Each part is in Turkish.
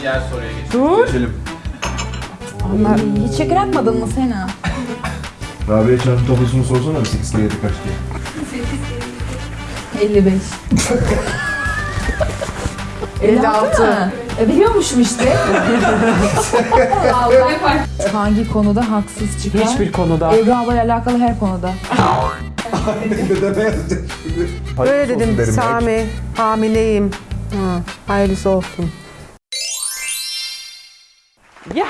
Diğer soruya geçelim. Dur. Geçelim. Onlar Hiç şeker atmadın mı Sena? Rabia çarpı tablosunu sorsana bir 8 kere 7 kaç diye. 55. 56. mı? E biliyormuşum işte. Allah. Hangi konuda haksız çıkar? Hiçbir konuda. Ebru ablayla alakalı her konuda. Dedeme yazacak şimdi. Böyle dedim. Sami hamileyim. Hı, hayırlısı olsun.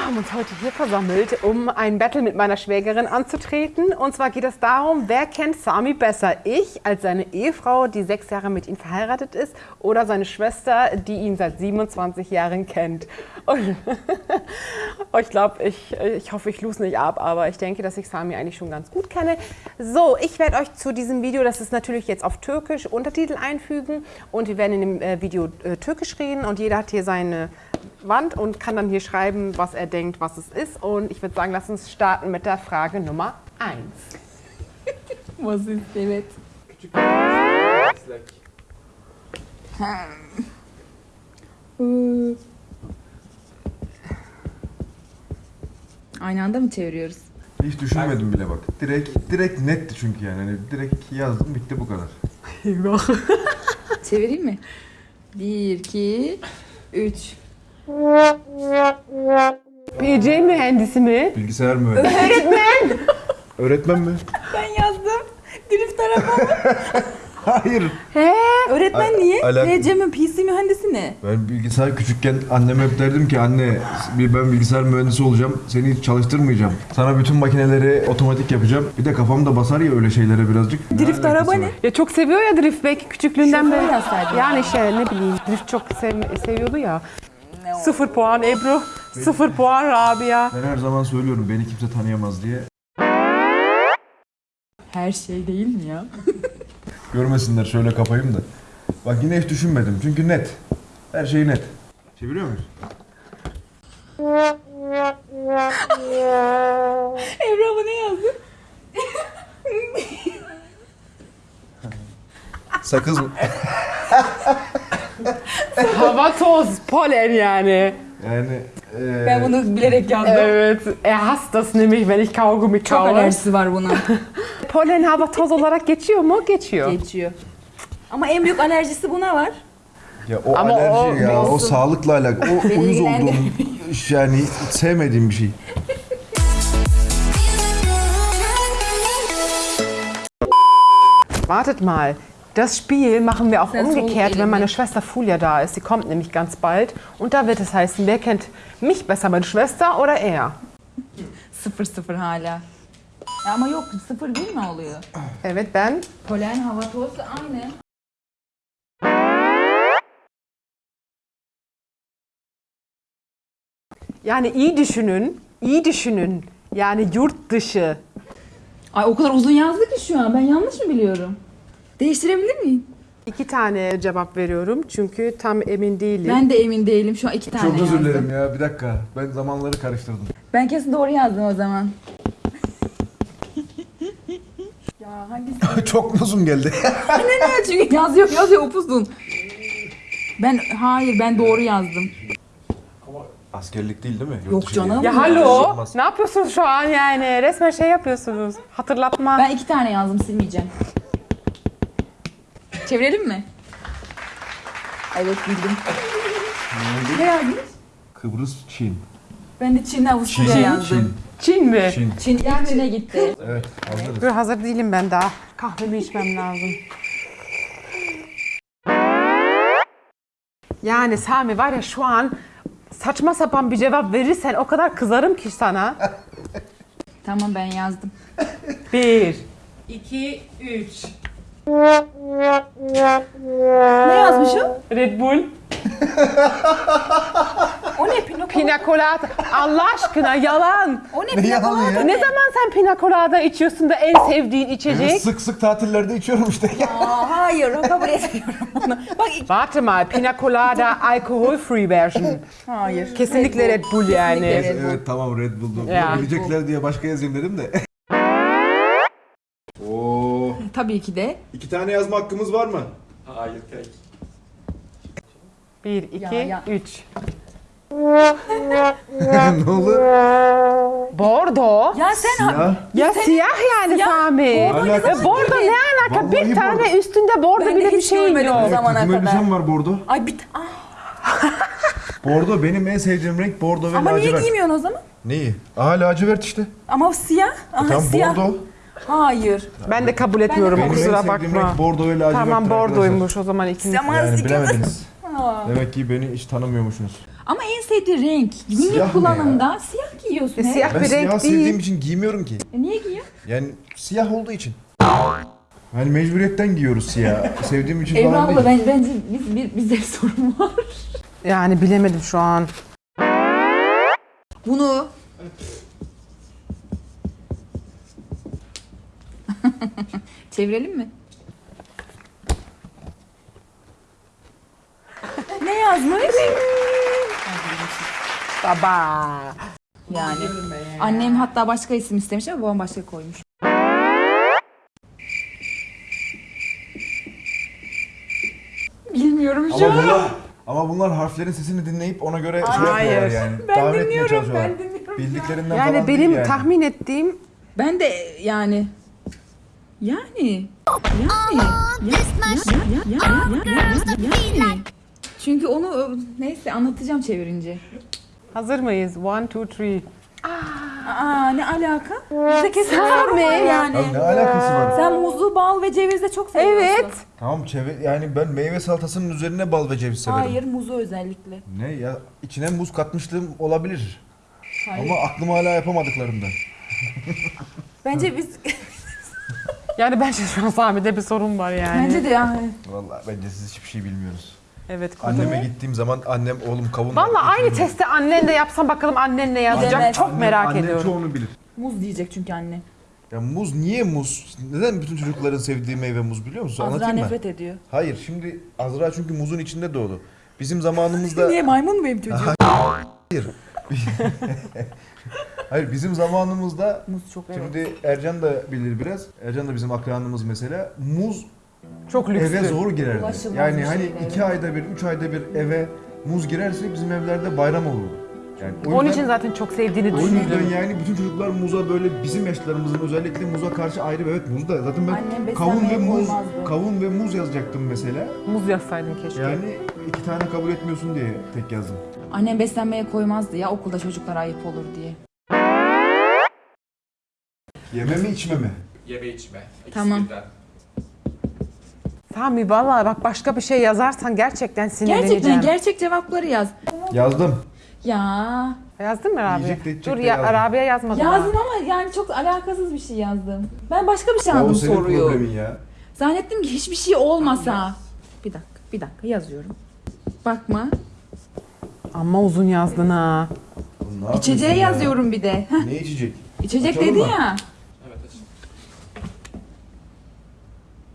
Wir haben uns heute hier versammelt, um ein Battle mit meiner Schwägerin anzutreten. Und zwar geht es darum, wer kennt Sami besser? Ich als seine Ehefrau, die sechs Jahre mit ihm verheiratet ist, oder seine Schwester, die ihn seit 27 Jahren kennt. Und ich glaube, ich, ich hoffe, ich lose nicht ab, aber ich denke, dass ich Sami eigentlich schon ganz gut kenne. So, ich werde euch zu diesem Video, das ist natürlich jetzt auf Türkisch, Untertitel einfügen. Und wir werden in dem äh, Video äh, Türkisch reden und jeder hat hier seine Wand und kann dann hier schreiben, was er denkt, was es ist. Und ich würde sagen, lass uns starten mit der Frage Nummer 1. Was ist evet? Aynı anda mı çeviriyoruz? Hiç düşünmedim bile bak. Direkt direkt netti çünkü yani. Hani direkt yazdım bitti bu kadar. Çevireyim mi? 1, 2, 3. PC mühendisi mi? Bilgisayar mühendisi. Öğretmen. Öğretmen mi? Ben yazdım. Drift araba. Hayır. He, öğretmen A- niye? alak- He, Cem'in PC mühendisi ne? Ben bilgisayar küçükken anneme hep derdim ki anne bir ben bilgisayar mühendisi olacağım. Seni hiç çalıştırmayacağım. Sana bütün makineleri otomatik yapacağım. Bir de kafam da basar ya öyle şeylere birazcık. Drift alakası araba var? ne? Ya çok seviyor ya drift belki küçüklüğünden Şoför beri. yazsaydın. Yani şey ne bileyim drift çok sev- seviyordu ya. Sıfır puan Ebru, sıfır puan Rabia. Ben her zaman söylüyorum beni kimse tanıyamaz diye. Her şey değil mi ya? Görmesinler şöyle kapayım da. Bak yine hiç düşünmedim çünkü net. Her şey net. Çeviriyor muyuz? Ebru abla ne yazdı? Sakız mı? Hava toz, polen yani. Yani eee Ben bunu bilerek yazdım. Evet, er hasst das nämlich, wenn ich Kaugummi Çok kaue. alerjisi var buna. Polen hava toz olarak geçiyor mu? Geçiyor. Geçiyor. Ama en büyük alerjisi buna var. ya o Ama alerji o- ya o sağlıkla alakalı. O Beni uyuz olduğum yani sevmediğim bir şey. Wartet mal. Das Spiel machen wir auch umgekehrt, wenn meine Schwester Fulia da ist. Sie kommt nämlich ganz bald. Und da wird es heißen, wer kennt mich besser, meine Schwester oder er? Sıfır sıfır hala. Ya ama yok sıfır değil mi oluyor? Evet ben. Polen, hava, toz aynı. Yani iyi düşünün, iyi düşünün. Yani yurt dışı. Ay o kadar uzun yazdı ki şu an. Ben yanlış mı biliyorum? Değiştirebilir miyim? İki tane cevap veriyorum çünkü tam emin değilim. Ben de emin değilim. Şu an iki tane Çok özür yazdım. dilerim ya bir dakika. Ben zamanları karıştırdım. Ben kesin doğru yazdım o zaman. ya hangisi? Çok uzun geldi. ne ne? Çünkü yazıyor yazıyor upuzun. Ben hayır ben doğru yazdım. Askerlik değil değil mi? Yurt Yok dışı canım. değil. Ya Olmaz. ne yapıyorsunuz şu an yani? Resmen şey yapıyorsunuz. Hatırlatma. Ben iki tane yazdım silmeyeceğim. Çevirelim mi? Evet bildim. Ne yazdın? Kıbrıs, Çin. Ben de Çin Avusturya Çin, yazdım. Çin mi? Çin. Çin ilk Çin'e gitti. Evet hazırız. Dur hazır değilim ben daha. Kahvemi içmem lazım. Yani Sami var ya şu an saçma sapan bir cevap verirsen o kadar kızarım ki sana. Tamam ben yazdım. Bir, iki, üç. Ne yazmışım? Red Bull. O ne Pinokyo? Pina colada. Allah aşkına yalan. O ne Ne Pinokyo? yalan ya? Ne zaman sen pina colada içiyorsun da en sevdiğin içecek? Evet, sık sık tatillerde içiyorum işte. Aa, hayır kabul etmiyorum bunu. Bak Warte mal, Pina Colada alcohol-free version. hayır. Kesinlikle Red Bull yani. Kesinlikle Red Bull. evet tamam Red Bull'du. Ya. Bilecekler diye başka yazayım dedim de. Oo, Tabii ki de. iki tane yazma hakkımız var mı? Hayır pek. 1, 2, Ya, ya. 3. ne oldu? Bordo. Ya sen Ya. Ya siyah yani Siyah, Sami. bordo ne E, zaman bordo ne alaka? Vallahi bir tane bordo. üstünde bordo Ben de bile bir hiç şey görmedim yok. o zamana Takım kadar. elbisem var bordo. Ay bir ah, Bordo benim en sevdiğim renk bordo ve ama niye lacivert. giymiyorsun o zaman? Neyi? Aa lacivert işte. Ama siyah. Aha, Tam siyah. bordo. Hayır. Ben de kabul etmiyorum Benim en kusura sevdiğim bakma. renk bordo ve lacivert. Tamam bordoymuş o zaman ikiniz. Ama Yani ikimiz- bilemediniz. Demek ki beni hiç tanımıyormuşsunuz. Ama en sevdiği renk. Siyah Günlük ne kullanımda siyah giyiyorsun. E, hep. siyah Ben bir siyah renk sevdiğim değil. için giymiyorum ki. E, niye giyiyor? Yani siyah olduğu için. Yani mecburiyetten giyiyoruz siyah. Sevdiğim için Evra falan abla değil. ben, bence biz, bir, bizde bir sorun var. Yani bilemedim şu an. Bunu çevirelim mi? ne yazmış? Baba. Yani annem hatta başka isim istemiş ama babam başka koymuş. Bilmiyorum şu Ama an. bunlar, ama bunlar harflerin sesini dinleyip ona göre şey Hayır. yapıyorlar yani. Ben Tahmin etmeye dinliyorum, çalışıyorlar. ben dinliyorum. Bildiklerinden Yani falan benim değil yani. tahmin ettiğim Ben de yani yani yani ya, ya, ya, ya, ya, ya, ya, yani. Çünkü onu neyse anlatacağım çevirince. hazır mıyız? One, two, three. Aa ne alaka? Bize kesin sorun var yani. Abi ne alakası var? Sen muzu, bal ve cevizde çok seviyorsun. Evet. Tamam çevir yani ben meyve salatasının üzerine bal ve ceviz severim. Hayır muzu özellikle. Ne ya içine muz katmışlığım olabilir. Hayır. Ama aklım hala yapamadıklarımdan. Bence biz Yani bence şu an Sami'de bir sorun var yani. bence de yani. Vallahi bence siz hiçbir şey bilmiyoruz. Evet. kuzum. Anneme gittiğim zaman annem oğlum kavun Vallahi aynı testi annenle yapsam bakalım annen ne yazacak. Bilemez. Çok Annem- merak annem ediyorum. çoğunu bilir. Muz diyecek çünkü anne. Ya muz niye muz? Neden bütün çocukların sevdiği meyve muz biliyor musun? Azra Anlatayım nefret ediyor. Hayır şimdi Azra çünkü muzun içinde doğdu. Bizim zamanımızda... Niye maymun mu benim çocuğum? Hayır. Hayır bizim zamanımızda Muz çok evet. Şimdi Ercan da bilir biraz. Ercan da bizim akranımız mesela. Muz Çok lüksü. eve zor girerdi. Ulaşılmaz Yani bir hani şey, evet. iki ayda bir, üç ayda bir eve muz girerse bizim evlerde bayram olurdu. Yani o Onun yüzden- için zaten çok sevdiğini o yüzden düşündüm. yani bütün çocuklar muza böyle bizim yaşlarımızın özellikle muza karşı ayrı bir evet muz da zaten ben Annem kavun ve muz koymazdı. kavun ve muz yazacaktım mesela. Muz yazsaydın keşke. Yani iki tane kabul etmiyorsun diye tek yazdım. Annem beslenmeye koymazdı ya okulda çocuklara ayıp olur diye. Yeme mi içme mi? Yeme içme. İkisi Tamam. birden. Sami vallahi bak başka bir şey yazarsan gerçekten sinirleneceğim. Gerçekten gerçek cevapları yaz. Yazdım. Ya Yiyecek yazdın mı Rabia? de içecek Dur de ya yazdım. Rabia yazmadı. daha. yazdım ama yani çok alakasız bir şey yazdım. Ben başka bir şey Ya o anladım senin soruyu. problemin ya. Zannettim ki hiçbir şey olmasa. Bir dakika, bir dakika yazıyorum. Bakma. Ama uzun yazdın ha. Oğlum ne yapıyorsun İçeceği ya? yazıyorum bir de. Heh, Ne içecek? İçecek Açalım dedi mı? ya. Evet açın.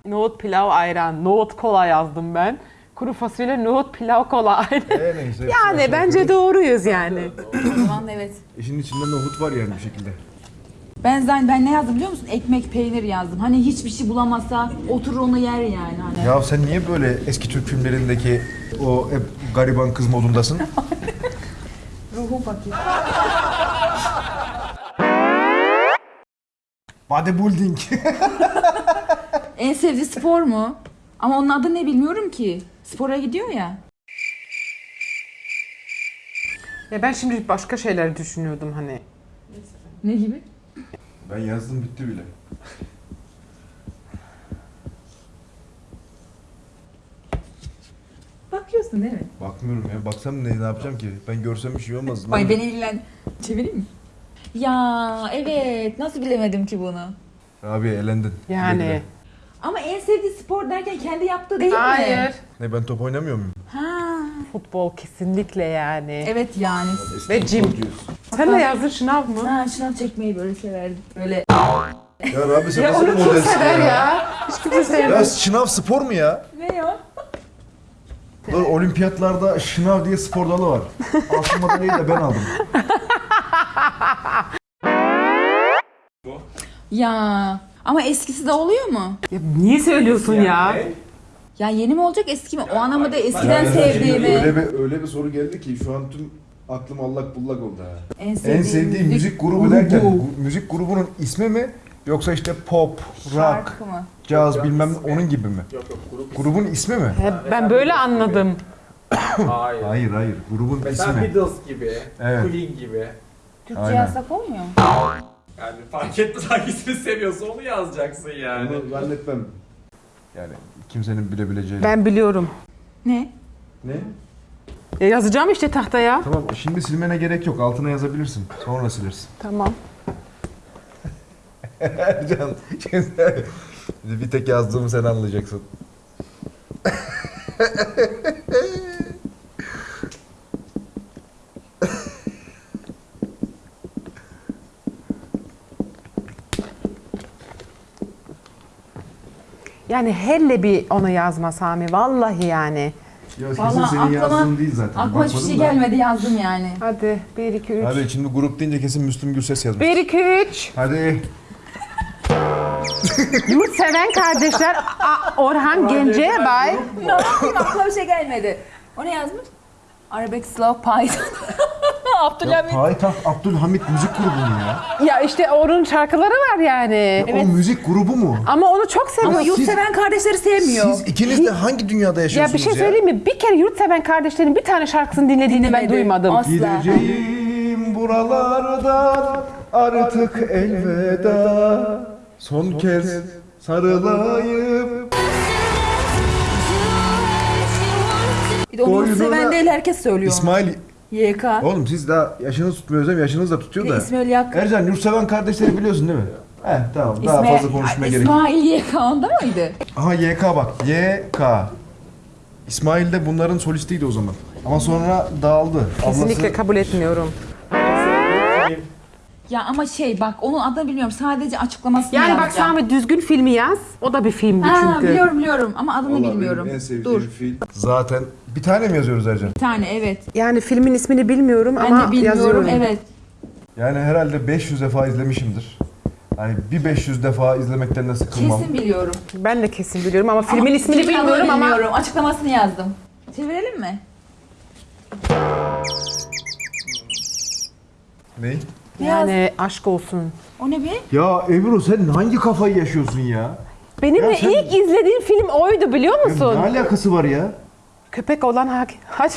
Nohut pilav ayran, nohut kola yazdım ben. Kuru fasulye, nohut pilav kola ayran. Neyse. Yani bence aşağı doğruyuz yani. O zaman evet. İşin içinde nohut var yani bir şekilde. Ben zaten ben ne yazdım biliyor musun? Ekmek, peynir yazdım. Hani hiçbir şey bulamazsa oturur onu yer yani hani. Ya sen niye böyle eski Türk filmlerindeki o hep gariban kız modundasın? Ruhum fakir. Bodybuilding. En sevdiği spor mu? Ama onun adı ne bilmiyorum ki. Spora gidiyor ya. Ya ben şimdi başka şeyler düşünüyordum hani. Ne gibi? ben yazdım bitti bile. Bakıyorsun değil mi? Bakmıyorum ya. Baksam ne, ne yapacağım ki? Ben görsem bir şey olmaz. Ay beni ilgilen... Çevireyim mi? Ya evet. Nasıl bilemedim ki bunu? Abi elendin. Yani. Güle. Sevdiği spor derken kendi yaptığı değil mi? Hayır. Ne ben top oynamıyor muyum? Ha. Futbol kesinlikle yani. Evet yani. Ve futbolcuyuz. Sen ne yazdın şınav mı? Ha şınav çekmeyi böyle severdim. Böyle Ya abi sen Ya nasıl onu bir kim modelsin sever ya? ya? Hiç kimse Ya sevmez. şınav spor mu ya? ne ya? Dur, olimpiyatlarda şınav diye spor dalı var. Altın madalyayı da ben aldım. Ya ama eskisi de oluyor mu? Ya niye söylüyorsun ya? Ne? Ya yeni mi olacak eski mi? O anlamda eskiden Yani sevdiğimi. Öyle bir, öyle bir soru geldi ki şu an tüm aklım allak bullak oldu ha. En sevdiğim, En sevdiğim müzik grubu derken bu müzik grubunun ismi mi yoksa işte pop, rock, şarkı mı? caz bilmem ne onun gibi mi? Yok yok grup Grubun ismi mi? He, ben böyle anladım. Hayır. Hayır hayır grubun Mesela ismi. Beatles gibi, Evet. Queen gibi. Türkçe yazsak olmuyor mu? Yani fark etmez hangisini seviyorsa onu yazacaksın yani. Onu zannetmem. Yani kimsenin bilebileceği. Ben biliyorum. Ne? Ne? E, yazacağım işte tahtaya. Tamam şimdi silmene gerek yok altına yazabilirsin sonra silersin. Tamam. Ercan şimdi bir tek yazdığımı sen anlayacaksın. Yani helle bir ona yazma Sami. Vallahi yani. Ya kesin Vallahi senin aklıma- yazdığın değil zaten. Aklıma hiçbir Bakmadım şey da. gelmedi yazdım yani. Hadi 1 2 3. Hadi şimdi grup deyince kesin Müslüm Gürses yazmış. 1 2 3. Hadi. Yurtseven kardeşler A- Orhan Gencebay. ne yapayım aklıma bir şey gelmedi. O ne yazmış? Arabesk Slow Python. Ya, Abdülhamit. Payitaht Abdülhamit müzik grubu mu ya? Ya işte onun şarkıları var yani. O müzik grubu mu? Ama onu çok Ama seviyorum. yurtseven kardeşleri sevmiyor. Siz ikiniz de hangi dünyada Ya yaşıyorsunuz bir şey söyleyeyim mi? Bir kere Yurtseven kardeşlerin bir tane şarkısını dinlediğini ben Dinlemedim. duymadım. Asla. Gideceğim buralardan artık elveda Son kez sarılayım Bir de onu yurtseven değil herkes söylüyor. onu. İsmail YK. Oğlum siz daha yaşınız tutmuyor özlem yaşınız da tutuyor da İsmail Yak. Ercan Yurtseven kardeşleri biliyorsun değil mi? Heh tamam daha İsmail- fazla konuşmaya gerek yok. İsmail YK onda mıydı? Aha YK bak YK İsmail de bunların solistiydi o zaman. Ama sonra dağıldı. Kesinlikle Ablası kabul etmiyorum. Ya ama şey bak onun adını bilmiyorum. Sadece açıklamasını Yani bak yazacağım. Sami düzgün filmi yaz. O da bir filmdi Ha, çünkü. biliyorum biliyorum ama adını Vallahi bilmiyorum. benim en sevdiğim Dur. film. Zaten bir tane mi yazıyoruz Ercan? Bir tane evet. Yani filmin ismini bilmiyorum Ben ama de bilmiyorum yazıyorum. evet. Yani herhalde 500 defa izlemişimdir. Hani bir 500 defa izlemekten de sıkılmam. Kesin biliyorum. Ben de kesin biliyorum ama filmin Ama ismini filmin adını bilmiyorum ama bilmiyorum. Açıklamasını yazdım. Çevirelim mi? Ne? Yazdın? yani aşk olsun. O ne be? Ya Ebru sen hangi kafayı yaşıyorsun ya? Benim Ya de sen- ilk izlediğim film oydu biliyor Ya musun? Ne alakası var ya? Köpek olan hak... Haç...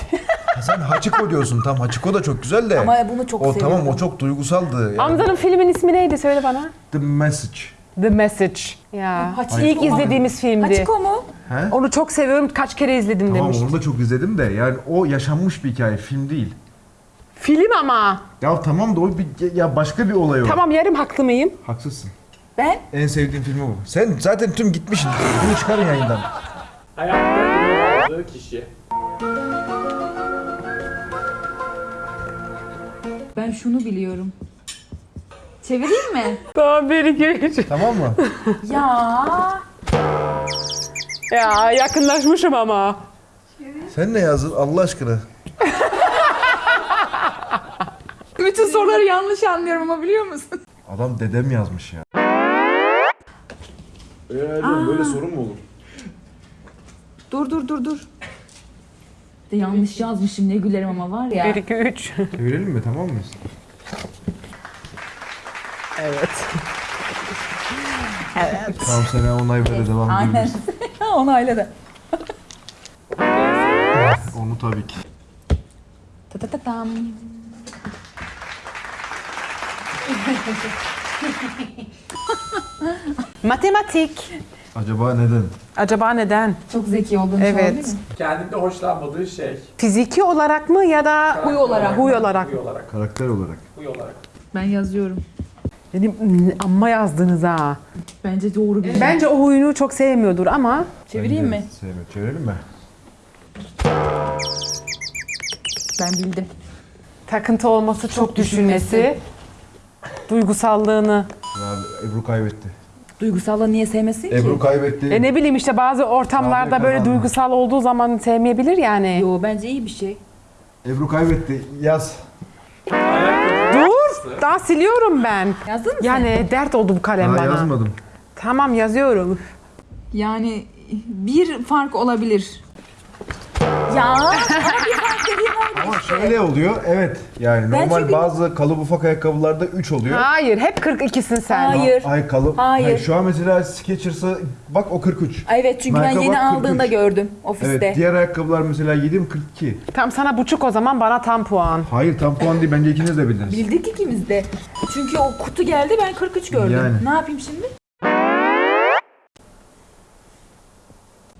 Ha Sen Hachiko diyorsun tam Hachiko da çok güzel de. Ama bunu çok o seviyorum. tamam o çok duygusaldı. Yani. Amcanın filmin ismi neydi söyle bana. The Message. The Message. Ya. Hachiko. İlk izlediğimiz filmdi. Hachiko mu? He? Onu çok seviyorum. Kaç kere izledim Tamam demiş. onu da çok izledim de yani o yaşanmış bir hikaye film değil. Film ama. Ya tamam da o bir, ya başka bir olay o. Tamam yarım haklı mıyım? Haksızsın. Ben? En sevdiğim filmi bu. Sen zaten tüm gitmişsin. Bunu çıkarın yayından. Hayatta kişi. Ben şunu biliyorum. Çevireyim mi? Tamam bir iki üç. Tamam mı? ya. Ya yakınlaşmışım ama. Sen ne yazdın Allah aşkına? Bütün soruları yanlış anlıyorum ama biliyor musun? Adam dedem yazmış ya. Eee böyle sorun mu olur? Dur dur dur dur. De yanlış yazmışım ne gülerim ama var ya. Bir iki üç. Çevirelim mi tamam mıyız? Evet. Tamam sana onay ver devam Aynen. edebiliriz. Onayla da. Onu tabii ki. Ta ta ta tam. Matematik. Acaba neden? Acaba neden? Çok zeki olduğunu Evet. söyledi mi? Kendinde hoşlanmadığı şey. Fiziki olarak mı ya da Huy olarak. huy olarak? Huy olarak. Karakter olarak. Huy olarak. Ben yazıyorum. Benim amma yazdınız ha. Bence doğru bir. Bence o huyunu çok sevmiyordur ama Çevireyim mi? Sevmiyor. Çevirelim mi? Ben bildim. takıntı olması çok, düşünmesi, duygusallığını. Ya Ebru kaybetti. Duygusallığı niye sevmesin ki? Ebru kaybetti. E ne bileyim işte bazı ortamlarda böyle kazandı. duygusal olduğu zaman sevmeyebilir yani. Yo bence iyi bir şey. Ebru kaybetti. Yaz. Dur, daha siliyorum ben. Yazdın mı sen? Yani dert oldu bu kalem Daha bana. yazmadım. Tamam yazıyorum. Yani bir fark olabilir. Ya ama bir fark dediğim oldu Ama işte. şöyle oluyor. Evet. Yani Ben normal çünkü- bazı kalıp ufak ayakkabılarda 3 oluyor. Hayır, hep 42'sin sen. Hayır. Ay kalıp. Hayır. şu an mesela Skechers'a bak o 43. Evet çünkü ben yeni bak, aldığında 43. gördüm ofiste. Evet. Diğer ayakkabılar mesela 7 mi 42. Tam sana buçuk o zaman bana tam puan. Hayır tam puan değil. Bence ikiniz de bildiniz. Bildik ikimiz de. Çünkü o kutu geldi ben 43 gördüm. Yani. Ne yapayım şimdi?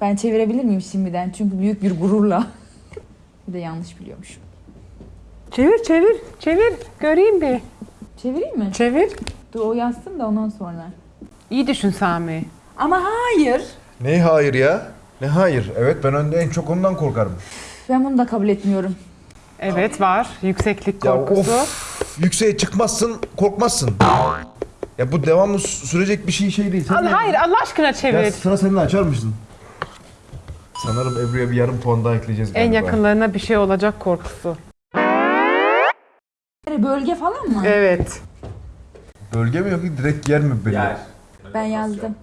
Ben çevirebilir miyim şimdiden? Çünkü büyük bir gururla. bir de yanlış biliyormuşum. Çevir, çevir, çevir. Göreyim bir. Çevireyim mi? Çevir. Dur o yazsın da ondan sonra. İyi düşün Sami. Ama hayır. Ne hayır ya? Ne hayır? Evet ben önde en çok ondan korkarım. Ben bunu da kabul etmiyorum. Evet var. Yükseklik Ya korkusu. of. Yükseğe çıkmazsın, korkmazsın. Ya bu devamlı sü- sürecek bir şey şey değil. Sen Al, hayır Allah aşkına Ya çevir. sıra seninle açar mısın? Sanırım Ebru'ya bir yarım puan daha ekleyeceğiz En galiba. yakınlarına bir şey olacak korkusu. Bölge falan mı? Evet. Bölge mi yok ki direkt yer mi belli? Yer. Ben yazdım.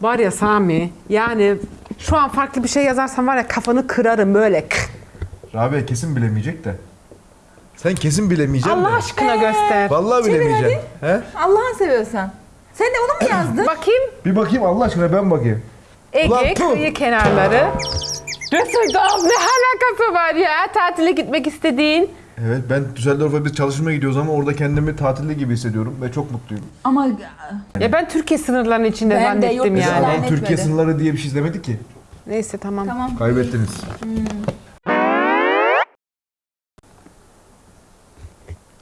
Var ya Sami, yani şu an farklı bir şey yazarsan var ya kafanı kırarım böyle. Rabia kesin bilemeyecek de. Sen kesin bilemeyeceksin Allah de. aşkına göster. Vallahi Çevir bilemeyeceksin. He? Allah'ını seviyorsan. Sen de onu mu yazdın? Bakayım. Bir bakayım Allah aşkına ben bakayım. Ulan Ege, kıyı kenarları. Düsseldorf ne alakası var ya? Tatile gitmek istediğin. Evet ben Düsseldorf'a bir çalışmaya gidiyoruz ama orada kendimi tatilde gibi hissediyorum ve çok mutluyum. Ama Ya ben Türkiye sınırlarının içinde Ben de zannettim yurt dışı yani. Ama Türkiye sınırları diye bir şey izlemedik ki. Neyse tamam. tamam. Kaybettiniz.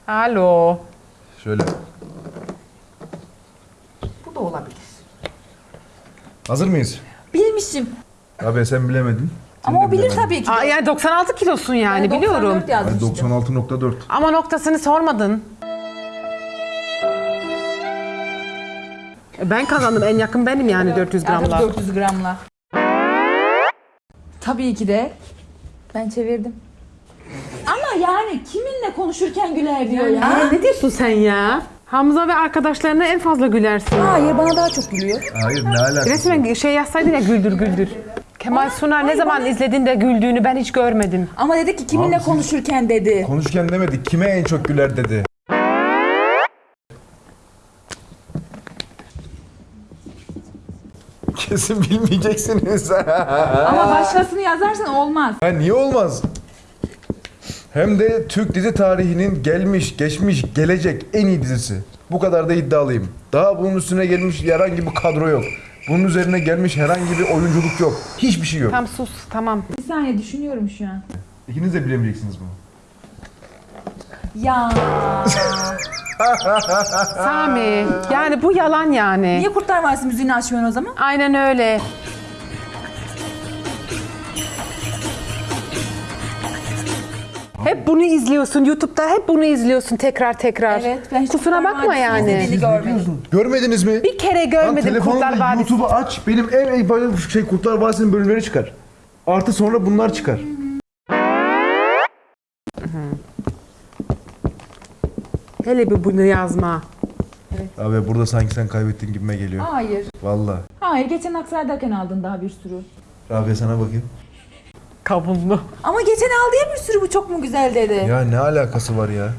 Alo. Şöyle. Bu da olabilir. Hazır mıyız? Bilmişim. Abi sen bilemedin. Ama o bilir tabii ki. Aa, yani 96 kilosun yani Ben biliyorum. 94 Ay, yazmıştım. 96.4. Ama noktasını sormadın. E, Ben kazandım en yakın benim yani 400 Yani gramla. 400 gramla. Tabii ki de ben çevirdim. Ama yani kiminle konuşurken güler diyor ya. Aa, ne diyorsun sen ya? Hamza ve arkadaşlarına en fazla gülersin. Hayır bana daha çok gülüyor. Hayır ne alakası? Resmen şey yazsaydın ya güldür güldür. Kemal Sunal ne zaman izledin de güldüğünü ben hiç görmedim. Ama dedi ki kiminle Abi siz- konuşurken dedi. Konuşurken demedik. Kime en çok güler dedi. Kesin bilmeyeceksiniz. Ama başkasını yazarsan olmaz. ha, niye olmaz? Hem de Türk dizi tarihinin gelmiş, geçmiş, gelecek en iyi dizisi. Bu kadar da iddialıyım. Daha bunun üstüne gelmiş herhangi bir kadro yok. Bunun üzerine gelmiş herhangi bir oyunculuk yok. Hiçbir şey yok. Tam sus tamam. Bir saniye düşünüyorum şu an. İkiniz de bilemeyeceksiniz bunu. Ya Sami yani bu yalan yani. niye Kurtlar Vadisi müziğini açmıyorsun o zaman? Aynen öyle. Hep bunu izliyorsun YouTube'da hep bunu izliyorsun tekrar tekrar. Evet, ben hiç Kusura Kurtlar bakma Vadisi'ni yani. izlediğini görmedim. Görmediniz mi? Bir kere görmedim Kurtlar Vadisi. YouTube'u aç. Benim en en böyle şey Kurtlar Vadisi'nin bölümleri çıkar. Artı sonra bunlar çıkar. Hele bir bunu yazma. Abi burada sanki sen kaybettin gibime geliyor. Hayır. Vallahi. Hayır geçen Aksaray'dayken aldın daha bir sürü. Abi sana bakayım. Kavunlu. Ama geçen aldı ya bir sürü bu çok mu güzel dedi. Ya ne alakası var ya?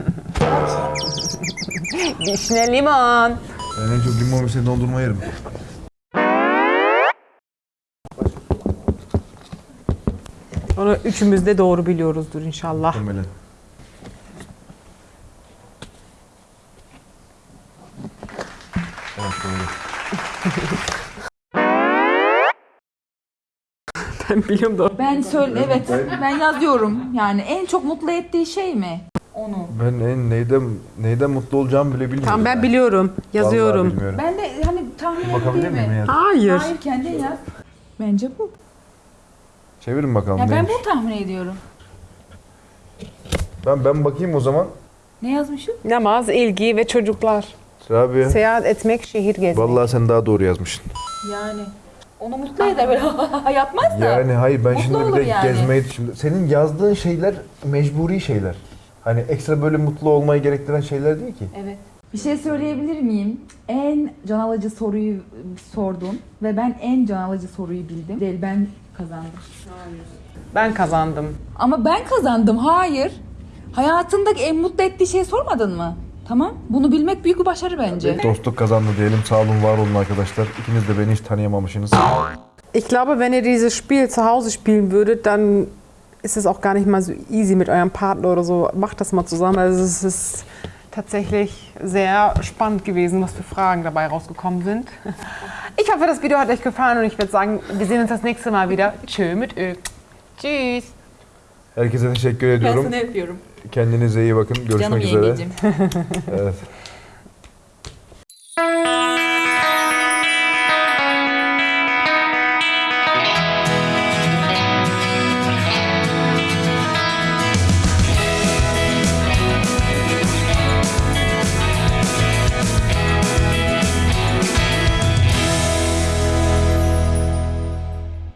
Vişne limon. Ben en çok limon ve dondurma yerim. Onu üçümüz de doğru biliyoruzdur inşallah. Muhtemelen. Ben biliyorum doğru. Ben söyle evet ben yazıyorum. Yani en çok mutlu ettiği şey mi? Onu. Ben en neyden neyden mutlu olacağımı bile bilmiyorum. Tamam ben biliyorum. Vallahi Yazıyorum. bilmiyorum. Ben de hani tahmin Bakabilir edeyim miyim mi? Hayır. Hayır kendin yaz. Bence bu. Çevirin bakalım Ya ben neymiş. bunu tahmin ediyorum. Ben ben bakayım o zaman. Ne yazmışım? Namaz, ilgi ve çocuklar. Rabia. Seyahat etmek, şehir gezmek. Vallahi sen daha doğru yazmışsın. Yani onu mutlu eder böyle yapmaz da. Yani hayır ben Mutlu şimdi bir de yani. gezmeyi şimdi senin yazdığın şeyler mecburi şeyler. Hani ekstra böyle mutlu olmayı gerektiren şeyler değil ki. Evet. Bir şey söyleyebilir miyim? En can alıcı soruyu sordun ve ben en can alıcı soruyu bildim. Değil ben kazandım. Ben kazandım. Ama ben kazandım. Hayır. Hayatındaki en mutlu ettiği şeyi sormadın mı? Tamam. Bunu bilmek büyük bir başarı bence. Dostluk kazandı diyelim. Sağ olun, var olun arkadaşlar. İkiniz de beni hiç tanıyamamışsınız. Ich glaube, wenn ihr dieses Spiel zu Hause spielen würdet, dann ist es auch gar nicht mal so easy mit eurem Partner oder so. Macht das mal zusammen. Also es ist tatsächlich sehr spannend gewesen, was für Fragen dabei rausgekommen sind. Ich hoffe, das Video hat euch gefallen und ich würde sagen, wir sehen uns das nächste Mal wieder. Tschö mit Ö. Tschüss. Herkese teşekkür Ben ediyorum. sana yapıyorum. Kendinize iyi bakın. Görüşmek Canım üzere. Canım evet.